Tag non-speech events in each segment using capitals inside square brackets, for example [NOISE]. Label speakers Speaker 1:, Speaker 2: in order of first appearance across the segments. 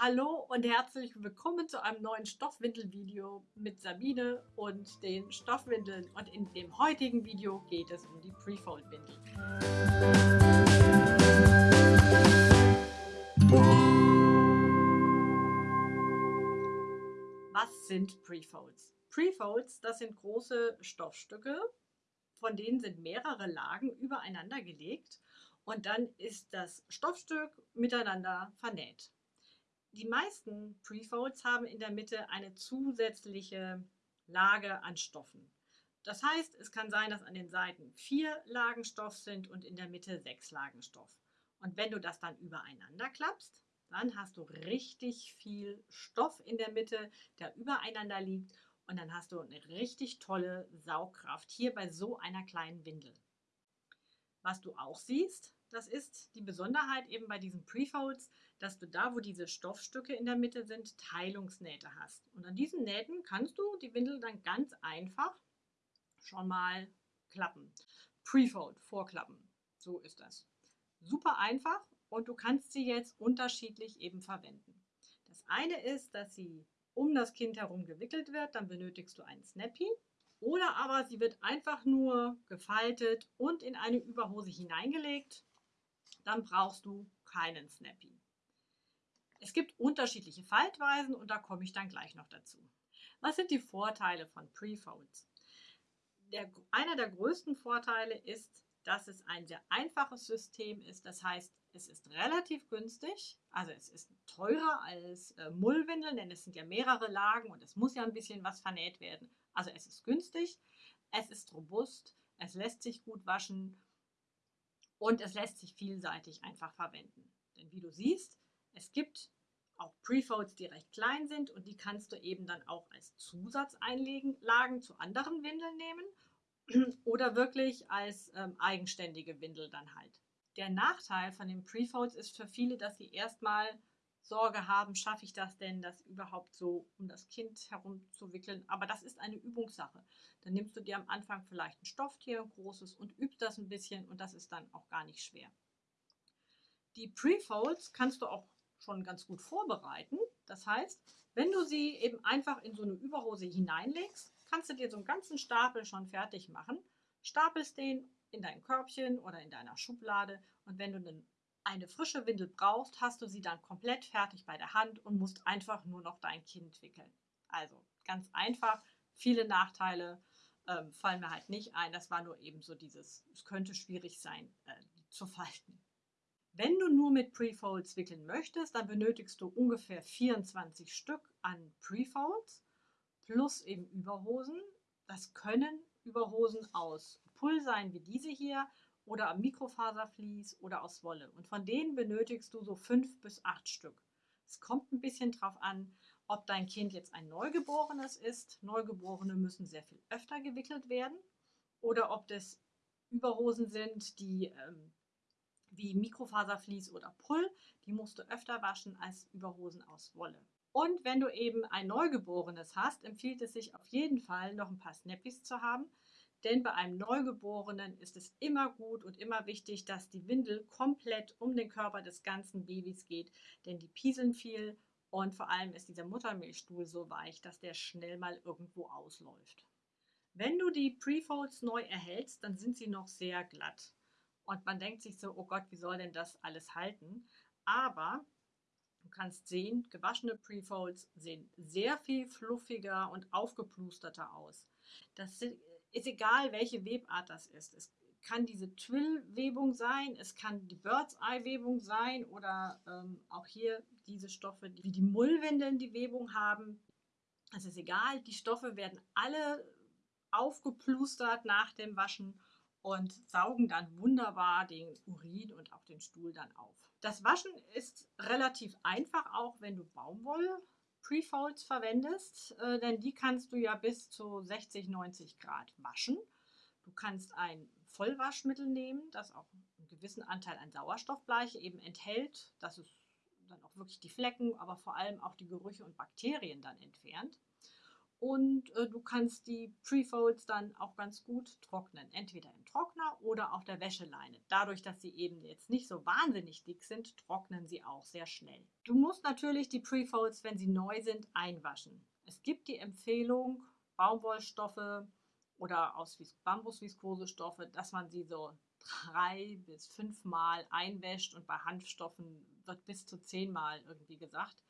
Speaker 1: Hallo und herzlich willkommen zu einem neuen Stoffwindel-Video mit Sabine und den Stoffwindeln. Und in dem heutigen Video geht es um die Prefold-Windel. Was sind Prefolds? Prefolds, das sind große Stoffstücke, von denen sind mehrere Lagen übereinander gelegt und dann ist das Stoffstück miteinander vernäht. Die meisten Prefolds haben in der Mitte eine zusätzliche Lage an Stoffen. Das heißt, es kann sein, dass an den Seiten vier Lagen Stoff sind und in der Mitte sechs Lagen Stoff. Und wenn du das dann übereinander klappst, dann hast du richtig viel Stoff in der Mitte, der übereinander liegt und dann hast du eine richtig tolle Saugkraft hier bei so einer kleinen Windel. Was du auch siehst, das ist die Besonderheit eben bei diesen Prefolds, dass du da, wo diese Stoffstücke in der Mitte sind, Teilungsnähte hast. Und an diesen Nähten kannst du die Windel dann ganz einfach schon mal klappen. Prefold, vorklappen. So ist das. Super einfach und du kannst sie jetzt unterschiedlich eben verwenden. Das eine ist, dass sie um das Kind herum gewickelt wird, dann benötigst du einen Snappy. Oder aber sie wird einfach nur gefaltet und in eine Überhose hineingelegt dann brauchst du keinen Snappy. Es gibt unterschiedliche Faltweisen und da komme ich dann gleich noch dazu. Was sind die Vorteile von Prefolds? Der, einer der größten Vorteile ist, dass es ein sehr einfaches System ist. Das heißt, es ist relativ günstig. Also es ist teurer als äh, Mullwindeln, denn es sind ja mehrere Lagen und es muss ja ein bisschen was vernäht werden. Also es ist günstig, es ist robust, es lässt sich gut waschen und es lässt sich vielseitig einfach verwenden. Denn wie du siehst, es gibt auch Prefolds, die recht klein sind und die kannst du eben dann auch als Zusatzeinlagen zu anderen Windeln nehmen [CLEARS THROAT] oder wirklich als ähm, eigenständige Windel dann halt. Der Nachteil von den Prefolds ist für viele, dass sie erstmal Sorge haben, schaffe ich das denn, das überhaupt so um das Kind herumzuwickeln. Aber das ist eine Übungssache. Dann nimmst du dir am Anfang vielleicht ein Stofftier, ein großes und übst das ein bisschen und das ist dann auch gar nicht schwer. Die Prefolds kannst du auch schon ganz gut vorbereiten. Das heißt, wenn du sie eben einfach in so eine Überhose hineinlegst, kannst du dir so einen ganzen Stapel schon fertig machen, stapelst den in dein Körbchen oder in deiner Schublade und wenn du eine frische Windel brauchst, hast du sie dann komplett fertig bei der Hand und musst einfach nur noch dein Kind wickeln. Also ganz einfach, viele Nachteile ähm, fallen mir halt nicht ein. Das war nur eben so dieses, es könnte schwierig sein, äh, zu [LAUGHS] falten. Wenn du nur mit Prefolds wickeln möchtest, dann benötigst du ungefähr 24 Stück an Prefolds plus eben Überhosen. Das können Überhosen aus Pull sein, wie diese hier, oder am Mikrofaservlies oder aus Wolle. Und von denen benötigst du so fünf bis acht Stück. Es kommt ein bisschen drauf an, ob dein Kind jetzt ein Neugeborenes ist. Neugeborene müssen sehr viel öfter gewickelt werden. Oder ob das Überhosen sind, die ähm, wie Mikrofaservlies oder Pull, die musst du öfter waschen als Überhosen aus Wolle. Und wenn du eben ein Neugeborenes hast, empfiehlt es sich auf jeden Fall noch ein paar Snappies zu haben, denn bei einem Neugeborenen ist es immer gut und immer wichtig, dass die Windel komplett um den Körper des ganzen Babys geht, denn die pieseln viel und vor allem ist dieser Muttermilchstuhl so weich, dass der schnell mal irgendwo ausläuft. Wenn du die Prefolds neu erhältst, dann sind sie noch sehr glatt. Und man denkt sich so, oh Gott, wie soll denn das alles halten? Aber du kannst sehen, gewaschene Prefolds sehen sehr viel fluffiger und aufgeplusterter aus. Das ist egal, welche Webart das ist. Es kann diese Twill-Webung sein, es kann die Bird's-Eye-Webung sein oder ähm, auch hier diese Stoffe, wie die Mullwindeln die Webung haben. Es ist egal, die Stoffe werden alle aufgeplustert nach dem Waschen und saugen dann wunderbar den Urin und auch den Stuhl dann auf. Das Waschen ist relativ einfach, auch wenn du Baumwolle Prefolds verwendest, äh, denn die kannst du ja bis zu 60, 90 Grad waschen. Du kannst ein Vollwaschmittel nehmen, das auch einen gewissen Anteil an Sauerstoffbleiche eben enthält, dass es dann auch wirklich die Flecken, aber vor allem auch die Gerüche und Bakterien dann entfernt. Und äh, du kannst die Prefolds dann auch ganz gut trocknen. Entweder im Trockner oder auf der Wäscheleine. Dadurch, dass sie eben jetzt nicht so wahnsinnig dick sind, trocknen sie auch sehr schnell. Du musst natürlich die Prefolds, wenn sie neu sind, einwaschen. Es gibt die Empfehlung, Baumwollstoffe oder aus Bambusviskosestoffe, dass man sie so drei bis fünfmal einwäscht und bei Hanfstoffen wird bis zu zehnmal irgendwie gesagt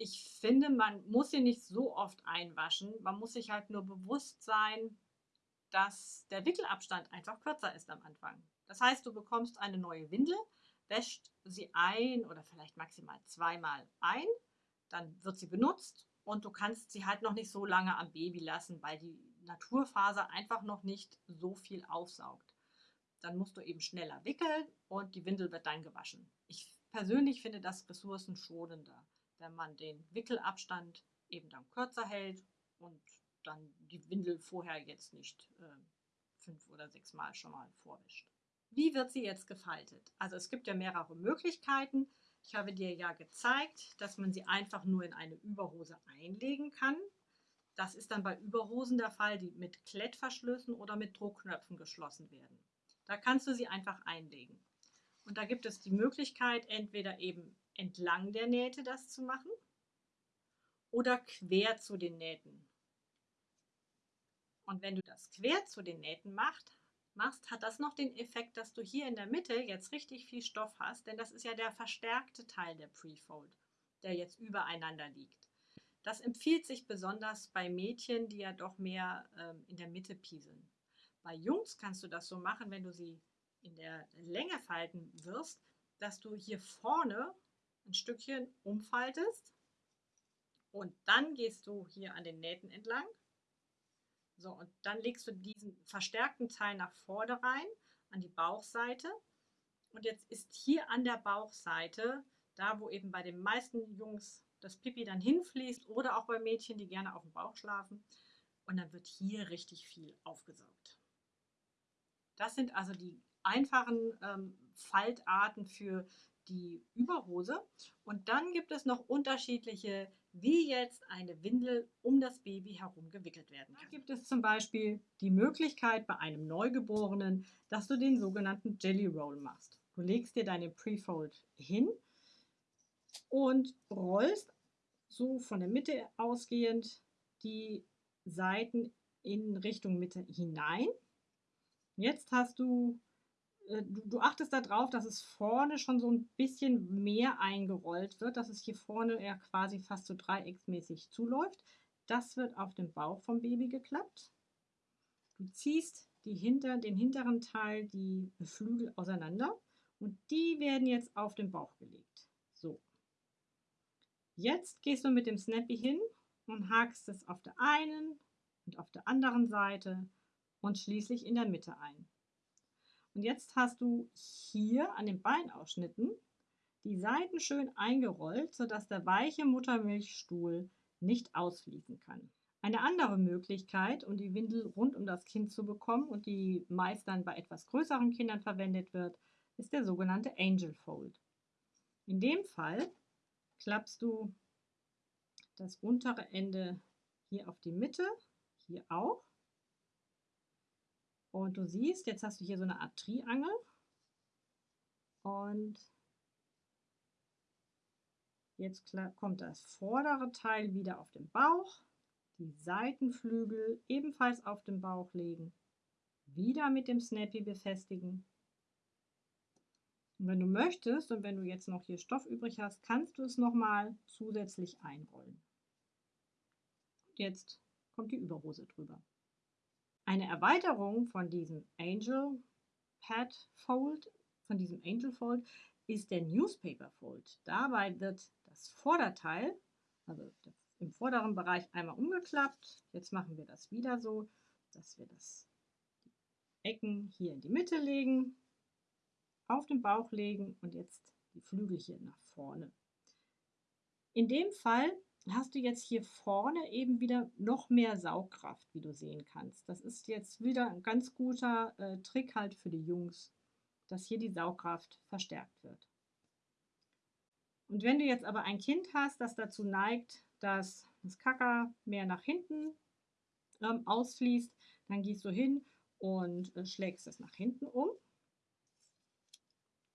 Speaker 1: ich finde, man muss sie nicht so oft einwaschen. Man muss sich halt nur bewusst sein, dass der Wickelabstand einfach kürzer ist am Anfang. Das heißt, du bekommst eine neue Windel, wäscht sie ein oder vielleicht maximal zweimal ein, dann wird sie benutzt und du kannst sie halt noch nicht so lange am Baby lassen, weil die Naturfaser einfach noch nicht so viel aufsaugt. Dann musst du eben schneller wickeln und die Windel wird dann gewaschen. Ich persönlich finde das ressourcenschonender wenn man den Wickelabstand eben dann kürzer hält und dann die Windel vorher jetzt nicht äh, fünf oder sechs Mal schon mal vorwischt. Wie wird sie jetzt gefaltet? Also es gibt ja mehrere Möglichkeiten. Ich habe dir ja gezeigt, dass man sie einfach nur in eine Überhose einlegen kann. Das ist dann bei Überhosen der Fall, die mit Klettverschlüssen oder mit Druckknöpfen geschlossen werden. Da kannst du sie einfach einlegen. Und da gibt es die Möglichkeit, entweder eben entlang der Nähte das zu machen oder quer zu den Nähten. Und wenn du das quer zu den Nähten macht, machst, hat das noch den Effekt, dass du hier in der Mitte jetzt richtig viel Stoff hast, denn das ist ja der verstärkte Teil der Prefold, der jetzt übereinander liegt. Das empfiehlt sich besonders bei Mädchen, die ja doch mehr ähm, in der Mitte pieseln. Bei Jungs kannst du das so machen, wenn du sie in der Länge falten wirst, dass du hier vorne ein Stückchen umfaltest und dann gehst du hier an den Nähten entlang. So, und dann legst du diesen verstärkten Teil nach vorne rein, an die Bauchseite. Und jetzt ist hier an der Bauchseite, da wo eben bei den meisten Jungs das Pipi dann hinfließt oder auch bei Mädchen, die gerne auf dem Bauch schlafen. Und dann wird hier richtig viel aufgesaugt. Das sind also die einfachen ähm, Faltarten für die Überhose. Und dann gibt es noch unterschiedliche, wie jetzt eine Windel um das Baby herum gewickelt werden kann. Da gibt es zum Beispiel die Möglichkeit bei einem Neugeborenen, dass du den sogenannten Jelly Roll machst. Du legst dir deine Prefold hin und rollst so von der Mitte ausgehend die Seiten in Richtung Mitte hinein. Jetzt hast du du, du, achtest darauf, dass es vorne schon so ein bisschen mehr eingerollt wird, dass es hier vorne ja quasi fast so dreiecksmäßig zuläuft. Das wird auf dem Bauch vom Baby geklappt. Du ziehst die hinter, den hinteren Teil, die Flügel auseinander und die werden jetzt auf den Bauch gelegt. So. Jetzt gehst du mit dem Snappy hin und hakst es auf der einen und auf der anderen Seite und schließlich in der Mitte ein. Und jetzt hast du hier an den Beinausschnitten die Seiten schön eingerollt, sodass der weiche Muttermilchstuhl nicht ausfließen kann. Eine andere Möglichkeit, um die Windel rund um das Kind zu bekommen und die meist dann bei etwas größeren Kindern verwendet wird, ist der sogenannte Angel Fold. In dem Fall klappst du das untere Ende hier auf die Mitte, hier auch und du siehst, jetzt hast du hier so eine Art Triangel. Und jetzt kommt das vordere Teil wieder auf den Bauch. Die Seitenflügel ebenfalls auf den Bauch legen. Wieder mit dem Snappy befestigen. Und wenn du möchtest und wenn du jetzt noch hier Stoff übrig hast, kannst du es nochmal zusätzlich einrollen. Jetzt kommt die Überhose drüber. Eine Erweiterung von diesem Angel Pad Fold, von diesem Angel Fold, ist der Newspaper Fold. Dabei wird das Vorderteil, also im vorderen Bereich einmal umgeklappt. Jetzt machen wir das wieder so, dass wir das Ecken hier in die Mitte legen, auf den Bauch legen und jetzt die Flügel hier nach vorne. In dem Fall hast du jetzt hier vorne eben wieder noch mehr Saugkraft, wie du sehen kannst. Das ist jetzt wieder ein ganz guter äh, Trick halt für die Jungs, dass hier die Saugkraft verstärkt wird. Und wenn du jetzt aber ein Kind hast, das dazu neigt, dass das Kacker mehr nach hinten ähm, ausfließt, dann gehst du hin und äh, schlägst es nach hinten um.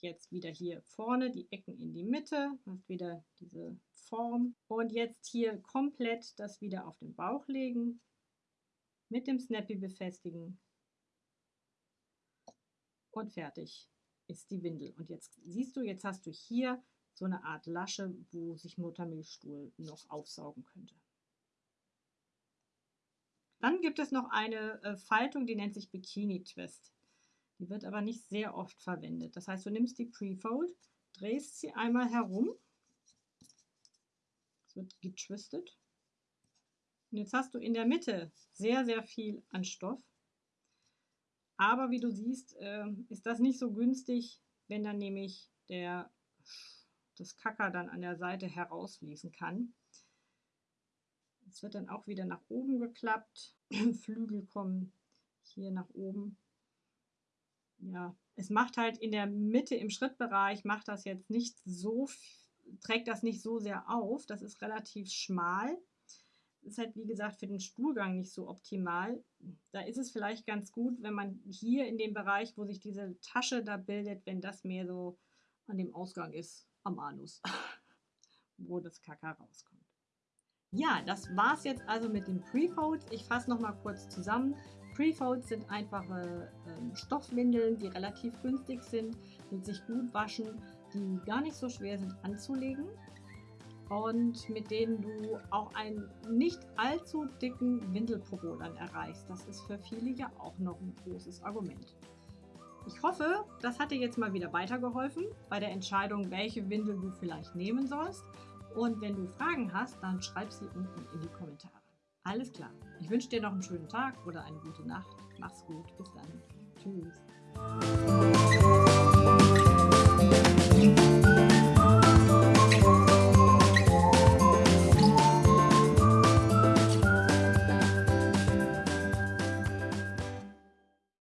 Speaker 1: Jetzt wieder hier vorne die Ecken in die Mitte, hast wieder diese Form. Und jetzt hier komplett das wieder auf den Bauch legen, mit dem Snappy befestigen und fertig ist die Windel. Und jetzt siehst du, jetzt hast du hier so eine Art Lasche, wo sich Muttermilchstuhl noch aufsaugen könnte. Dann gibt es noch eine äh, Faltung, die nennt sich Bikini Twist. Die wird aber nicht sehr oft verwendet. Das heißt, du nimmst die Pre-Fold, drehst sie einmal herum. Es wird getwistet. Und jetzt hast du in der Mitte sehr, sehr viel an Stoff. Aber wie du siehst, äh, ist das nicht so günstig, wenn dann nämlich der, das Kacker dann an der Seite herausfließen kann. Es wird dann auch wieder nach oben geklappt. [CLEARS THROAT] Flügel kommen hier nach oben. Ja, es macht halt in der Mitte im Schrittbereich, macht das jetzt nicht so, trägt das nicht so sehr auf. Das ist relativ schmal ist halt, wie gesagt, für den Stuhlgang nicht so optimal. Da ist es vielleicht ganz gut, wenn man hier in dem Bereich, wo sich diese Tasche da bildet, wenn das mehr so an dem Ausgang ist, am Anus, [LAUGHS] wo das Kaka rauskommt. Ja, das war es jetzt also mit den Prefolds. Ich fasse nochmal kurz zusammen. Prefolds sind einfache ähm, Stoffwindeln, die relativ günstig sind, die sich gut waschen, die gar nicht so schwer sind anzulegen und mit denen du auch einen nicht allzu dicken Windelpopo dann erreichst. Das ist für viele ja auch noch ein großes Argument. Ich hoffe, das hat dir jetzt mal wieder weitergeholfen bei der Entscheidung, welche Windel du vielleicht nehmen sollst. Und wenn du Fragen hast, dann schreib sie unten in die Kommentare. Alles klar. Ich wünsche dir noch einen schönen Tag oder eine gute Nacht. Mach's gut. Bis dann. Tschüss.